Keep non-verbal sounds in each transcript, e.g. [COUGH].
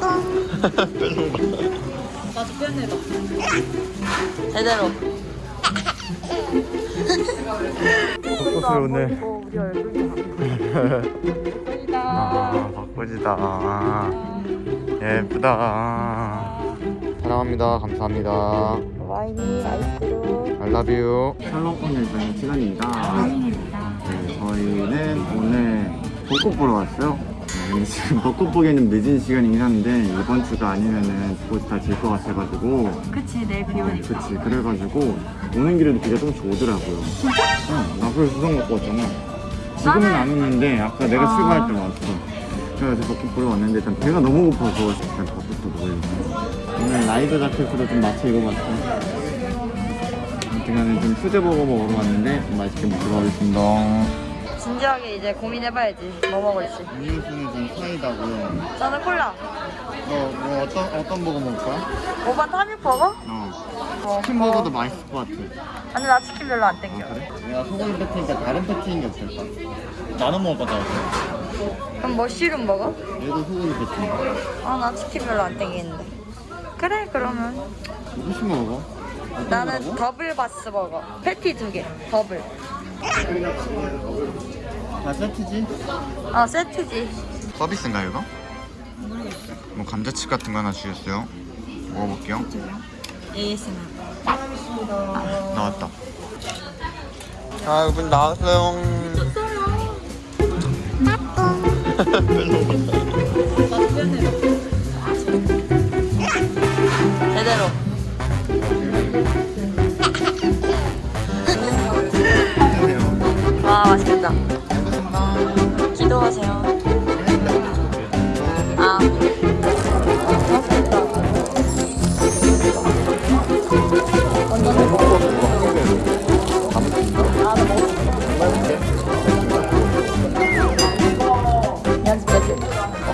봐. 나도 빼내봐. 제대로. 벚꽃을 오늘. 우리 얼굴도 아, 벚꽃이다. 예쁘다. 사랑합니다. 감사합니다. 와인이 아이스로 I love you. 샬롯 예정 시간입니다. 네, 저희는 오늘 벚꽃 보러 왔어요. 네, 근데 지금 벚꽃 보기에는 늦은 시간이긴 한데 이번 주가 아니면은 벚꽃이 다 질 것 같아가지고 그치 내일 비 네, 그치 그래가지고 오는 길에도 비가 조금씩 오더라고요. 진짜? 응, 나 그래서 수성 먹고 왔잖아. 지금은 나는- 안 오는데 아까 내가 아. 출발할 때 왔어. 그래서 벚꽃 보러 왔는데 일단 배가 너무 고파서 일단 벚꽃도 먹으려고. 오늘 라이더 자켓으로 좀 맞춰 입어봤어. 아무튼 간에 좀 수제버거 먹으러 왔는데 좀 맛있게 먹도록 하겠습니다. 진지하게 이제 고민해봐야지 뭐 먹을지 음료수는 좀 사이다고요. 저는 콜라 너 뭐 어떤 어떤 버거 먹을 거야? 오반 타밀버거? 어. 어, 치킨 버거도 맛있을 것 같아. 아니 나 치킨 별로 안 아, 땡겨 그래? 내가 소고기 패티니까 다른 패티인 게 없을까? 나눠 먹을 거다. 그럼 머쉬룸 먹어? 얘도 소고기 패티. 아나 치킨 별로 안 땡기는데 그래 그러면 무슨 먹어? 나는? 더블 바스 버거 패티 두개 더블 다 세트지? 아 세트지 서비스인가 이거? 뭐 감자칩 같은 거 하나 주셨어요. 먹어볼게요. ASMR 나왔다. 아, 이분 나왔어요. 제대로 와 맛있겠다 기도하세요 아 완전 아.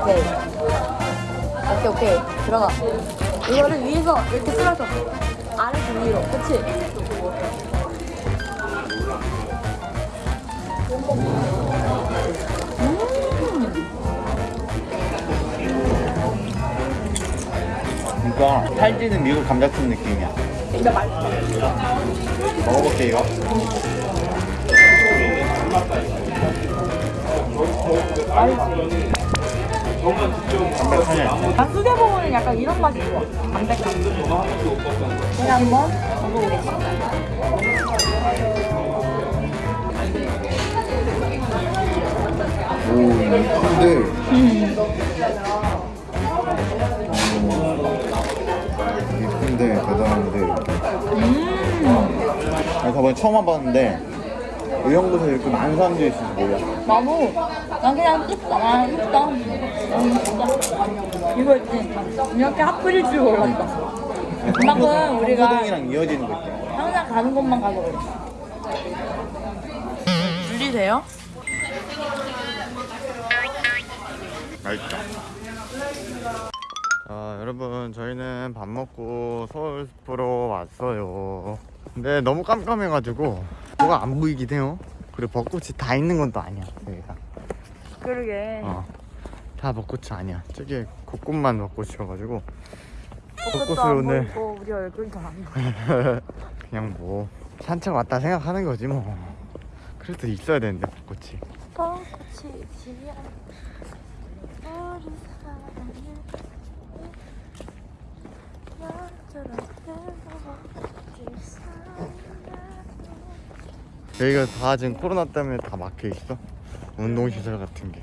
오케이. 오케이 오케이. 들어가. 이거를 위에서 이렇게 쓸어줘. 아래서 위로. 그치? 그러니까 살찌는 미국 감자칩 느낌이야. 진짜 맛있어. 먹어볼게 이거. 담백하네. 난 수제버거는 약간 이런 맛이 좋아. 담백한. 제가 한번 먹어보겠습니다. 오, 근데 예 저번에 처음 와봤는데 이런 곳에 이렇게 많은 사람들이 있어서 몰라. 나도 난 그냥 뜯다 아 뜯다 음, 진짜 이거 있지 이렇게 핫플일 줄 몰랐다 그만큼 우리가 호동이랑 이어지는 거 있잖아. 항상 가는 곳만 가서 그래 분리돼요? 맛있다. 자, 여러분 저희는 밥 먹고 서울 숲으로 왔어요. 근데 너무 깜깜해가지고 뭐가 안 보이긴 해요. 그리고 벚꽃이 다 있는 건 또 아니야. 여기가. 그러게 어. 다 벚꽃이 아니야. 저기 곳곳만 벚꽃이어가지고 벚꽃도 벚꽃을 안 오늘 보이고 우리 얼굴도 안 보여 [LAUGHS] 그냥 뭐 산책 왔다 생각하는 거지 뭐. 그래도 있어야 되는데 벚꽃이. 벚꽃이 지면 우리 사랑을 너처럼 뜨거워질 여기가 다 지금 코로나 때문에 다 막혀 있어. 운동시설 같은 게.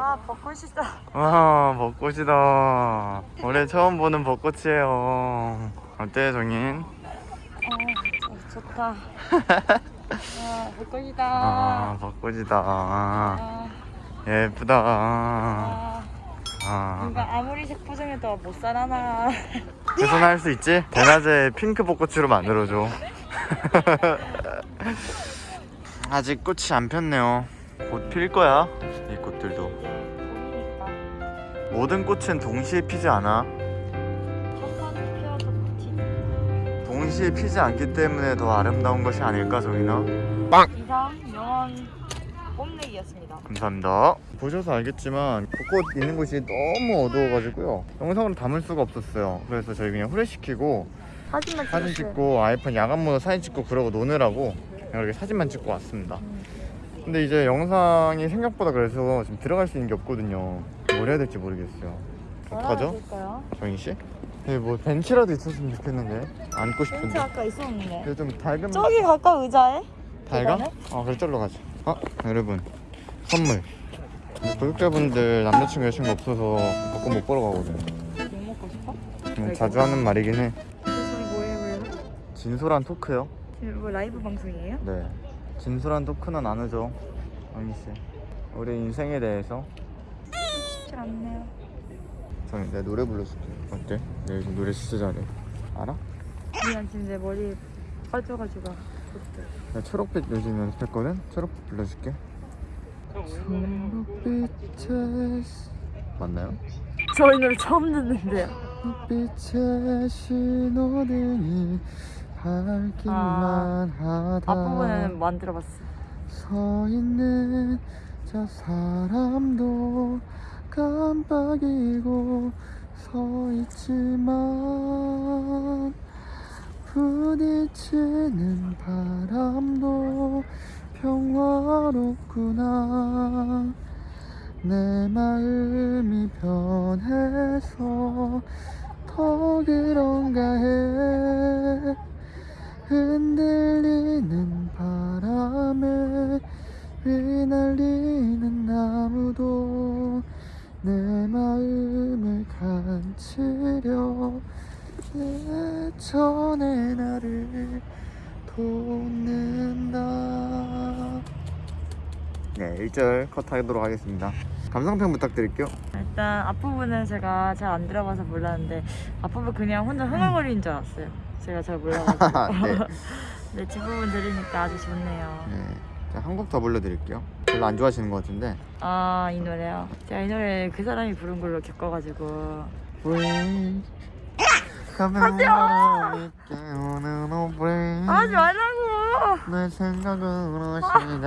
아 벚꽃이다. 아 벚꽃이다. 올해 처음 보는 벚꽃이에요. 어때 정인? 어, 좋다. [LAUGHS] 아 벚꽃이다. 아 벚꽃이다. 아, 예쁘다. 아, 아. 뭔가 아무리 색포장해도 못 살아나 [LAUGHS] 훼손할 수 있지? 대낮에 핑크 벚꽃으로 만들어줘. [LAUGHS] 아직 꽃이 안 폈네요. 곧 필 거야 이 꽃들도. 모든 꽃은 동시에 피지 않아. 동시에 피지 않기 때문에 더 아름다운 것이 아닐까 정인아? 이 드리겠습니다. 감사합니다. 보셔서 알겠지만 벚꽃 있는 곳이 너무 어두워가지고요. 영상으로 담을 수가 없었어요. 그래서 저희 그냥 후레시키고 사진만 사진 찍었어요. 찍고 아이폰 야간 모드 사진 찍고 그러고 노느라고 이렇게 사진만 찍고 왔습니다. 음. 근데 이제 영상이 생각보다 그래서 지금 들어갈 수 있는 게 없거든요. 뭘 해야 될지 모르겠어요. 어떡하죠? 될까요? 정인 씨? 네, 뭐 벤치라도 있었으면 좋겠는데 앉고 벤치 싶은데. 아까 있었는데. 근데 좀 밝은 저기 가까 의자에? 달가? 어 그래 절로 가자 아 여러분 선물 구독자분들 남자친구 여자친구 없어서 벚꽃 못 보러 가거든 뭐 먹고 싶어? 음, 자주 하는 말이긴 해 뭐예요, 뭐예요? 진솔한 토크요? 지금 뭐 라이브 방송이에요? 네 진솔한 토크는 안 하죠 언니씨 우리 인생에 대해서 쉽지 않네요. 정인 내가 노래 불러줄게 어때? 내가 요즘 노래 진짜 잘해 알아? 미안 지금 내 머리 빠져가지고. 나 초록빛 요즘 연습했거든? 초록빛 불러줄게 맞나요? 저희 노래 처음 듣는데요. 빛의 신호등이 밝기만 하다 앞부분은 만들어봤어. 서 있는 저 사람도 깜빡이고 서 있지만 부딪히는 바람도 평화롭구나. 내 마음이 변해서 더 그런가 해. 흔들리는 바람에 휘날리는 나무도 내 마음을 간치려 내 전에 나를 돕는다 네 1절 컷하도록 하겠습니다 감상평 부탁드릴게요 일단 앞부분은 제가 잘 안 들어봐서 몰랐는데 앞부분 그냥 혼자 흥얼거리는 줄 알았어요. 제가 잘 몰라가지고. [LAUGHS] 네. 네, 뒷부분 들으니까 아주 좋네요. 네. 한곡더 불러드릴게요 별로 안 좋아하시는 것 같은데 아, 이 노래요. 제가 이 노래 그 사람이 부른 걸로 겪어가지고. 오 break 하지 말라고! 내 생각으로 시작하는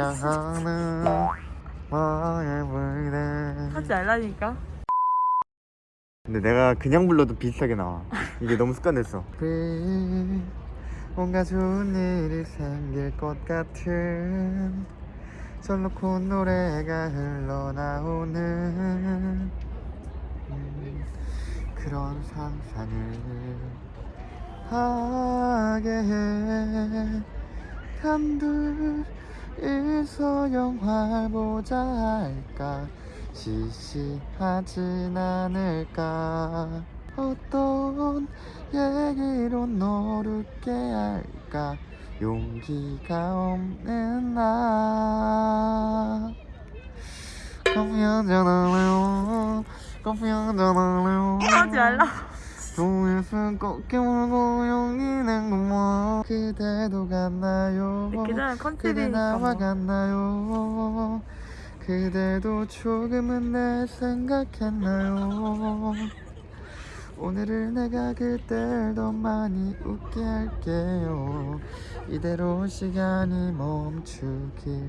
하지 말라니까. 근데 내가 그냥 불러도 비슷하게 나와 이게 너무 습관됐어 Break 뭔가 좋은 일이 생길 것 같은 절놓고 노래가 흘러나오는 음, 그런 상상을 하게 해. 단둘이서 영화 보자 할까? 시시하진 않을까? 어떤 얘기로 너를 웃게 할까? 용기가 없는 나. 한잔 할래요 커피 한잔 할래요 하지 말라. 동일선 꺾여 물고 용기 낸 것만 그대도 그 전에 그대 컨셉이니까 나와 뭐. 갔나요 그대도 조금은 내 생각했나요 오늘을 내가 그댈 더 많이 웃게 할게요 이대로 시간이 멈추길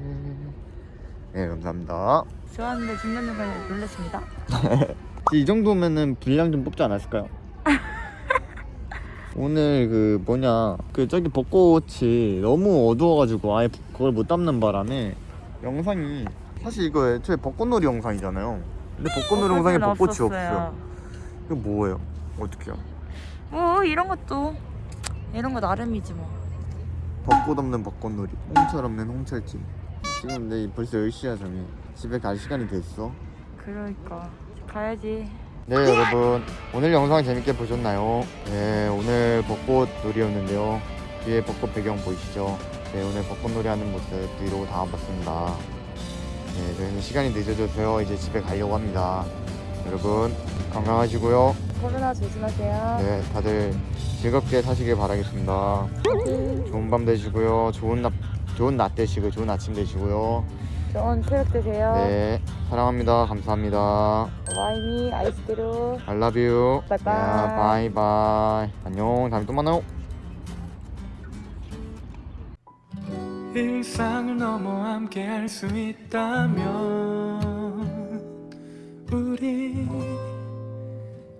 네 감사합니다 좋았는데 중간 중간에 놀랐습니다. [LAUGHS] 이 정도면은 분량 좀 뽑지 않았을까요? [LAUGHS] 오늘 그 뭐냐 그 저기 벚꽃이 너무 어두워가지고 아예 그걸 못 담는 바람에 영상이 사실 이거 애초에 벚꽃놀이 영상이잖아요 근데 벚꽃놀이 영상에 벚꽃이 없어요 이거 뭐예요? 어떡해요? 뭐 이런 것도 이런 거 나름이지 뭐. 벚꽃 없는 벚꽃놀이 홍철 없는 홍철집 지금 근데 벌써 10시야 정이. 집에 갈 시간이 됐어? 그러니까. 가야지. 네 여러분. 오늘 영상 재밌게 보셨나요? 네 오늘 벚꽃 놀이였는데요. 뒤에 벚꽃 배경 보이시죠? 네 오늘 벚꽃 놀이 하는 모습 브이로그 담아봤습니다. 네 저희는 시간이 늦어져서요. 이제 집에 가려고 합니다. 여러분 건강하시고요. 코로나 조심하세요. 네 다들 즐겁게 사시길 바라겠습니다. 좋은 밤 되시고요. 좋은 낮 좋은 낮 되시고 좋은 아침 되시고요 좋은 새벽 되세요. 네 사랑합니다 감사합니다 와인이 아이스크림. I love you. 바이바이. 야, 바이바이. 안녕. 다음에 또 만나요. 일상을 넘어 함께 할 수 있다면 우리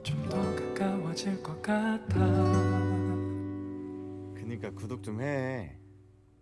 좀 더 가까워질 것 같아 그니까 구독 좀 해.